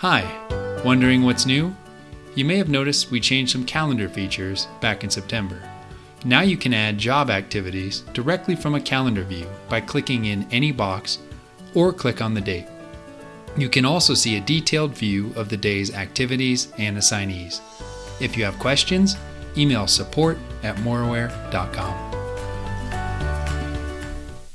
Hi, wondering what's new? You may have noticed we changed some calendar features back in September. Now you can add job activities directly from a calendar view by clicking in any box or click on the date. You can also see a detailed view of the day's activities and assignees. If you have questions, email support at moreware.com.